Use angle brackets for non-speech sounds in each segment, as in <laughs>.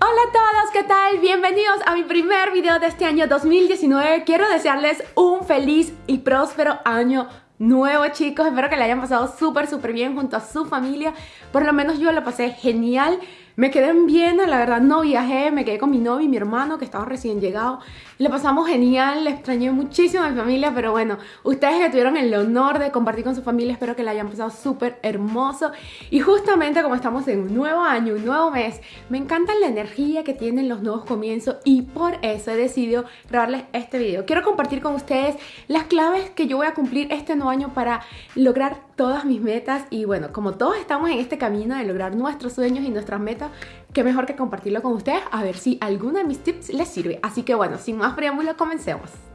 Hola a todos, ¿qué tal? Bienvenidos a mi primer video de este año 2019. Quiero desearles un feliz y próspero año nuevo chicos. Espero que le hayan pasado súper, súper bien junto a su familia. Por lo menos yo lo pasé genial. Me quedé en Viena, la verdad no viajé, me quedé con mi novio y mi hermano que estaba recién llegado. Le pasamos genial, le extrañé muchísimo a mi familia, pero bueno, ustedes que tuvieron el honor de compartir con su familia, espero que la hayan pasado súper hermoso. Y justamente como estamos en un nuevo año, un nuevo mes, me encanta la energía que tienen los nuevos comienzos y por eso he decidido grabarles este video. Quiero compartir con ustedes las claves que yo voy a cumplir este nuevo año para lograr todas mis metas y bueno, como todos estamos en este camino de lograr nuestros sueños y nuestras metas, qué mejor que compartirlo con ustedes a ver si alguno de mis tips les sirve. Así que bueno, sin más preámbulo, comencemos.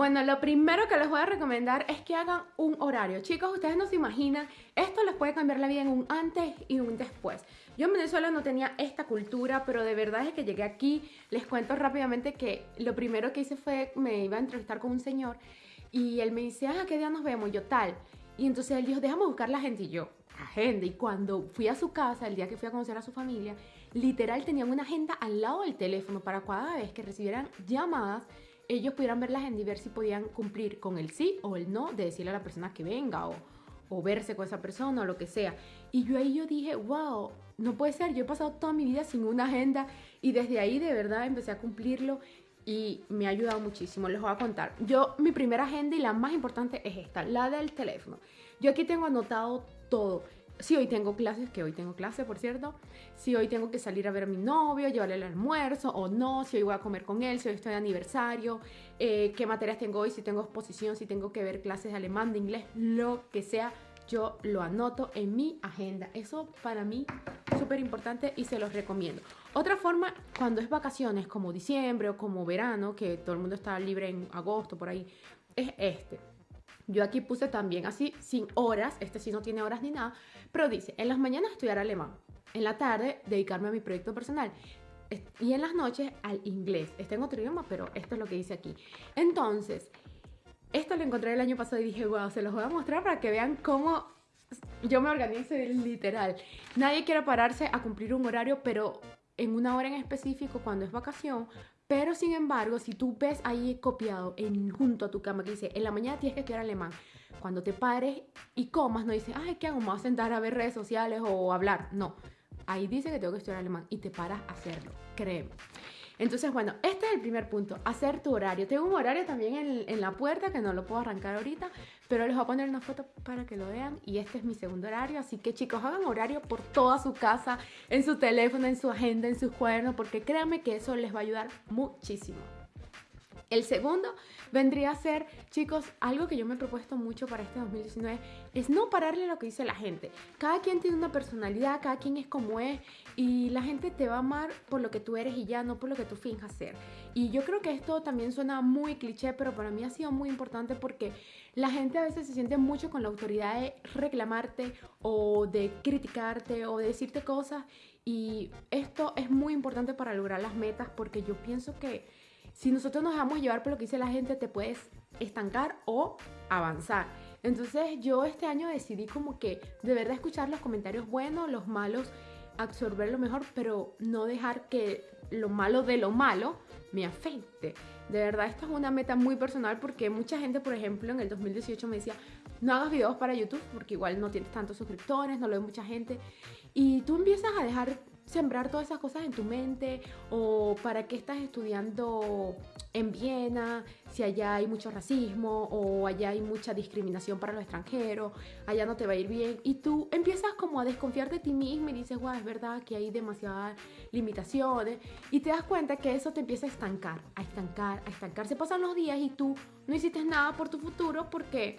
Bueno, lo primero que les voy a recomendar es que hagan un horario. Chicos, ustedes no se imaginan, esto les puede cambiar la vida en un antes y un después. Yo en Venezuela no tenía esta cultura, pero de verdad es que llegué aquí, les cuento rápidamente que lo primero que hice fue, me iba a entrevistar con un señor y él me dice, ah, ¿qué día nos vemos? Yo tal. Y entonces él dijo, déjame buscar la gente y yo, agenda. Y cuando fui a su casa, el día que fui a conocer a su familia, literal tenían una agenda al lado del teléfono para cada vez que recibieran llamadas, ellos pudieran ver la agenda y podían cumplir con el sí o el no de decirle a la persona que venga o, o verse con esa persona o lo que sea. Y yo ahí yo dije, wow, no puede ser, yo he pasado toda mi vida sin una agenda y desde ahí de verdad empecé a cumplirlo y me ha ayudado muchísimo, les voy a contar. Yo, mi primera agenda y la más importante es esta, la del teléfono. Yo aquí tengo anotado todo si hoy tengo clases, que hoy tengo clase, por cierto, si hoy tengo que salir a ver a mi novio, llevarle el almuerzo o no, si hoy voy a comer con él, si hoy estoy de aniversario, eh, qué materias tengo hoy, si tengo exposición, si tengo que ver clases de alemán, de inglés, lo que sea, yo lo anoto en mi agenda. Eso para mí es súper importante y se los recomiendo. Otra forma, cuando es vacaciones como diciembre o como verano, que todo el mundo está libre en agosto, por ahí, es este yo aquí puse también así, sin horas, este sí no tiene horas ni nada, pero dice, en las mañanas estudiar alemán, en la tarde dedicarme a mi proyecto personal y en las noches al inglés. Está en otro idioma, pero esto es lo que dice aquí. Entonces, esto lo encontré el año pasado y dije, wow, se los voy a mostrar para que vean cómo yo me organizo literal. Nadie quiere pararse a cumplir un horario, pero en una hora en específico, cuando es vacación, pero sin embargo, si tú ves ahí copiado en, junto a tu cama que dice, en la mañana tienes que estudiar alemán, cuando te pares y comas, no dices, ay, ¿qué hago? Me voy a sentar a ver redes sociales o hablar. No, ahí dice que tengo que estudiar alemán y te paras a hacerlo, créeme. Entonces, bueno, este es el primer punto, hacer tu horario. Tengo un horario también en, en, la puerta que no lo puedo arrancar ahorita, pero les voy a poner una foto para que lo vean y este es mi segundo horario. Así que chicos, hagan horario por toda su casa, en su teléfono, en su agenda, en sus cuadernos, porque créanme que eso les va a ayudar muchísimo. El segundo vendría a ser, chicos, algo que yo me he propuesto mucho para este 2019, es no pararle lo que dice la gente. Cada quien tiene una personalidad, cada quien es como es y la gente te va a amar por lo que tú eres y ya no por lo que tú finjas ser. Y yo creo que esto también suena muy cliché, pero para mí ha sido muy importante porque la gente a veces se siente mucho con la autoridad de reclamarte o de criticarte o de decirte cosas y esto es muy importante para lograr las metas porque yo pienso que si nosotros nos dejamos llevar por lo que dice la gente, te puedes estancar o avanzar. Entonces yo este año decidí como que de verdad escuchar los comentarios buenos, los malos, absorber lo mejor, pero no dejar que lo malo de lo malo me afecte. De verdad, esto es una meta muy personal porque mucha gente, por ejemplo, en el 2018 me decía, no hagas videos para YouTube porque igual no tienes tantos suscriptores, no lo ve mucha gente. Y tú empiezas a dejar sembrar todas esas cosas en tu mente o para qué estás estudiando en Viena, si allá hay mucho racismo o allá hay mucha discriminación para los extranjeros, allá no te va a ir bien y tú empiezas como a desconfiar de ti mismo y dices, wow, es verdad que hay demasiadas limitaciones y te das cuenta que eso te empieza a estancar, a estancar, a estancar. Se pasan los días y tú no hiciste nada por tu futuro porque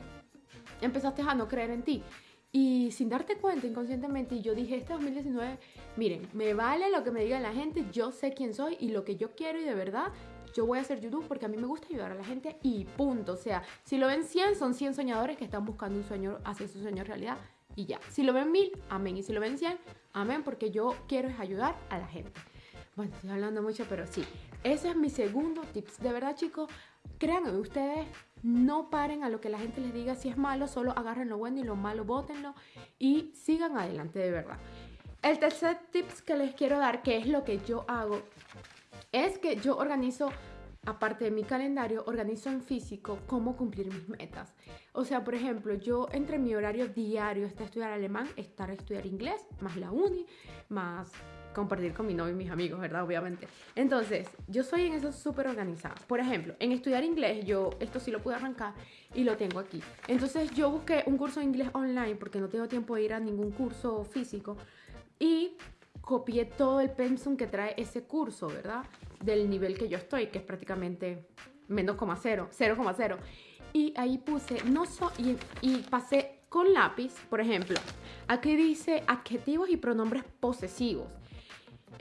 empezaste a no creer en ti. Y sin darte cuenta inconscientemente, y yo dije, este 2019, miren, me vale lo que me diga la gente, yo sé quién soy y lo que yo quiero y de verdad, yo voy a hacer YouTube porque a mí me gusta ayudar a la gente y punto. O sea, si lo ven 100, son 100 soñadores que están buscando un sueño, hacer su sueño realidad y ya. Si lo ven 1000, amén. Y si lo ven 100, amén, porque yo quiero es ayudar a la gente. Bueno, estoy hablando mucho, pero sí. Ese es mi segundo tips. De verdad, chicos, créanme, ustedes no paren a lo que la gente les diga si es malo, solo agarren lo bueno y lo malo bótenlo y sigan adelante de verdad. El tercer tips que les quiero dar, que es lo que yo hago, es que yo organizo aparte de mi calendario, organizo en físico cómo cumplir mis metas. O sea, por ejemplo, yo entre mi horario diario está estudiar alemán, estar estudiar inglés, más la uni, más compartir con mi novio y mis amigos, ¿verdad? Obviamente. Entonces, yo soy en eso súper organizada. Por ejemplo, en estudiar inglés, yo esto sí lo pude arrancar y lo tengo aquí. Entonces, yo busqué un curso de inglés online porque no tengo tiempo de ir a ningún curso físico y copié todo el pensum que trae ese curso, ¿verdad? Del nivel que yo estoy, que es prácticamente menos 0,0, 0,0. Y ahí puse, no so, y, y pasé con lápiz, por ejemplo, aquí dice adjetivos y pronombres posesivos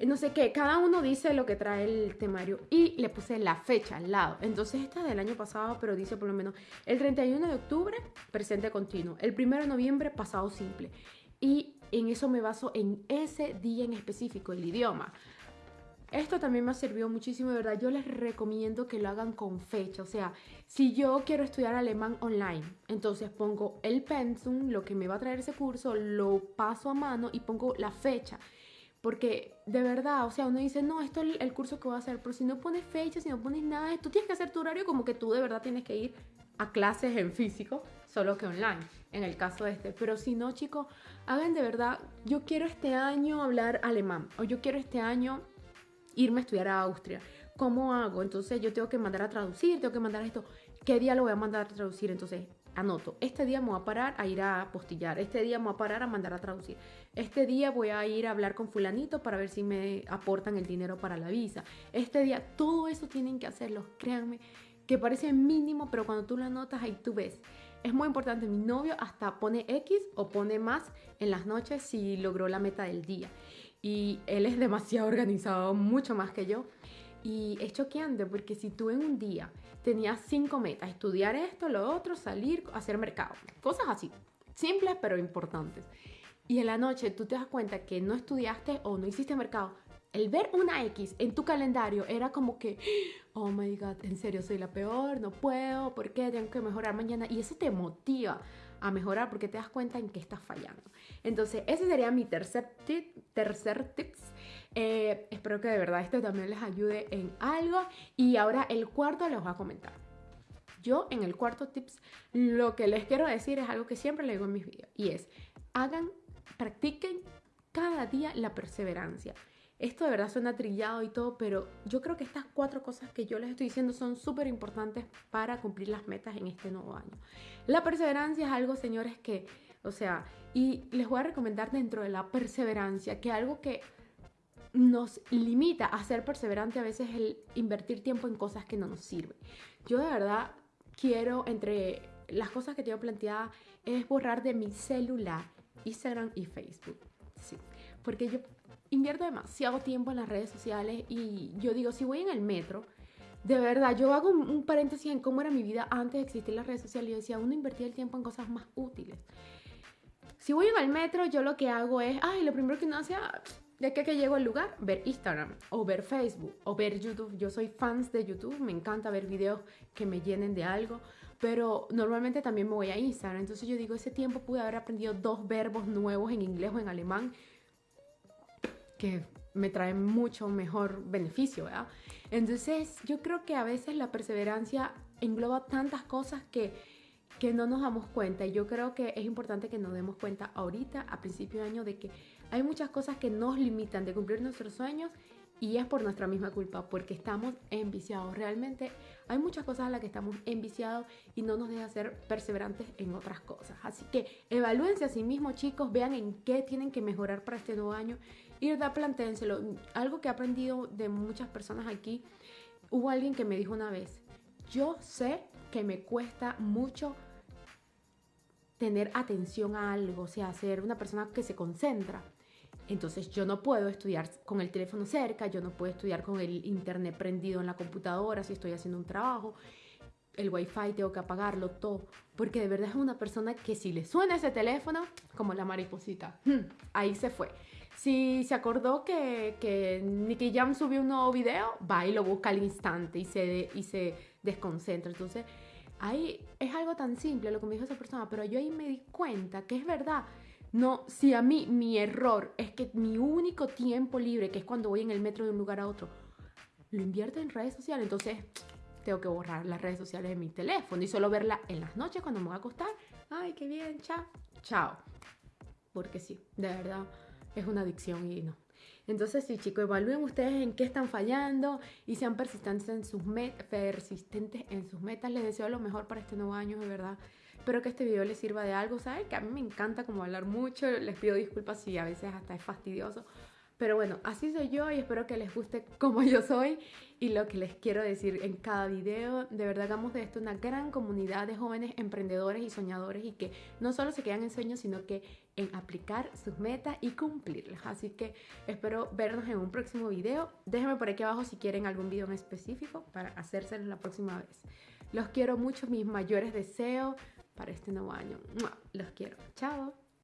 no sé qué, cada uno dice lo que trae el temario y le puse la fecha al lado. Entonces esta es del año pasado, pero dice por lo menos el 31 de octubre, presente continuo, el 1 de noviembre, pasado simple. Y en eso me baso en ese día en específico, el idioma. Esto también me servido muchísimo, de verdad. Yo les recomiendo que lo hagan con fecha. O sea, si yo quiero estudiar alemán online, entonces pongo el pensum, lo que me va a traer ese curso, lo paso a mano y pongo la fecha. Porque de verdad, o sea, uno dice, no, esto es el curso que voy a hacer, pero si no pones fecha, si no pones nada, tú tienes que hacer tu horario como que tú de verdad tienes que ir a clases en físico, solo que online, en el caso de este. Pero si no, chicos, hagan de verdad, yo quiero este año hablar alemán, o yo quiero este año irme a estudiar a Austria. ¿Cómo hago? Entonces yo tengo que mandar a traducir, tengo que mandar esto. ¿Qué día lo voy a mandar a traducir? Entonces anoto, este día me voy a parar a ir a postillar, este día me voy a parar a mandar a traducir, este día voy a ir a hablar con fulanito para ver si me aportan el dinero para la visa, este día, todo eso tienen que hacerlo, créanme, que parece mínimo, pero cuando tú lo anotas ahí tú ves. Es muy importante, mi novio hasta pone X o pone más en las noches si logró la meta del día. Y él es demasiado <laughs> organizado, mucho más que yo. Y es choqueante porque si tú en un día tenías cinco metas, estudiar esto, lo otro, salir, hacer mercado, cosas así, simples pero importantes. Y en la noche tú te das cuenta que no estudiaste o no hiciste mercado. El ver una X en tu calendario era como que, oh my god, en serio soy la peor, no puedo, ¿por qué? Tengo que mejorar mañana. Y eso te motiva a mejorar porque te das cuenta en qué estás fallando. Entonces, ese sería mi tercer tip, tercer tips eh, espero que de verdad esto también les ayude en algo. Y ahora el cuarto les voy a comentar. Yo en el cuarto tips lo que les quiero decir es algo que siempre le digo en mis videos y es hagan, practiquen cada día la perseverancia. Esto de verdad suena trillado y todo, pero yo creo que estas cuatro cosas que yo les estoy diciendo son súper importantes para cumplir las metas en este nuevo año. La perseverancia es algo, señores, que, o sea, y les voy a recomendar dentro de la perseverancia que algo que nos limita a ser perseverante a veces el invertir tiempo en cosas que no nos sirven. Yo de verdad quiero, entre las cosas que tengo planteada, es borrar de mi celular Instagram y Facebook. Sí, porque yo invierto demasiado tiempo en las redes sociales y yo digo, si voy en el metro, de verdad, yo hago un, paréntesis en cómo era mi vida antes de existir las redes sociales. Yo decía, uno invertía el tiempo en cosas más útiles. Si voy en el metro, yo lo que hago es, ay, lo primero que uno hace, ah, de que, que llego al lugar, ver Instagram o ver Facebook o ver YouTube. Yo soy fans de YouTube, me encanta ver videos que me llenen de algo, pero normalmente también me voy a Instagram. Entonces yo digo, ese tiempo pude haber aprendido dos verbos nuevos en inglés o en alemán que me traen mucho mejor beneficio, ¿verdad? Entonces yo creo que a veces la perseverancia engloba tantas cosas que que no nos damos cuenta y yo creo que es importante que nos demos cuenta ahorita a principio de año de que hay muchas cosas que nos limitan de cumplir nuestros sueños y es por nuestra misma culpa, porque estamos enviciados. Realmente hay muchas cosas a las que estamos enviciados y no nos deja ser perseverantes en otras cosas. Así que evalúense a sí mismos, chicos, vean en qué tienen que mejorar para este nuevo año y plantéenselo. Algo que he aprendido de muchas personas aquí, hubo alguien que me dijo una vez, yo sé que me cuesta mucho tener atención a algo, o sea, ser una persona que se concentra. Entonces yo no puedo estudiar con el teléfono cerca, yo no puedo estudiar con el internet prendido en la computadora si estoy haciendo un trabajo, el wifi tengo que apagarlo todo, porque de verdad es una persona que si le suena ese teléfono, como la mariposita, hmm, ahí se fue. Si se acordó que, que Nicky Jam subió un nuevo video, va y lo busca al instante y se, y se desconcentra. Entonces, ahí es algo tan simple lo que me dijo esa persona, pero yo ahí me di cuenta que es verdad. No, si a mí mi error es que mi único tiempo libre, que es cuando voy en el metro de un lugar a otro, lo invierto en redes sociales, entonces tengo que borrar las redes sociales de mi teléfono y solo verla en las noches cuando me voy a acostar. Ay, qué bien, chao, chao. Porque sí, de verdad es una adicción y no. Entonces, sí, chicos, evalúen ustedes en qué están fallando y sean persistentes en sus, persistentes en sus metas. Les deseo lo mejor para este nuevo año, de verdad. Espero que este video les sirva de algo, ¿saben? Que a mí me encanta como hablar mucho. Les pido disculpas si a veces hasta es fastidioso. Pero bueno, así soy yo y espero que les guste como yo soy y lo que les quiero decir en cada video. De verdad hagamos de esto una gran comunidad de jóvenes emprendedores y soñadores y que no solo se quedan en sueños, sino que en aplicar sus metas y cumplirlas. Así que espero vernos en un próximo video. Déjenme por aquí abajo si quieren algún video en específico para hacérselo la próxima vez. Los quiero mucho, mis mayores deseos para este nuevo año. Los quiero. Chao.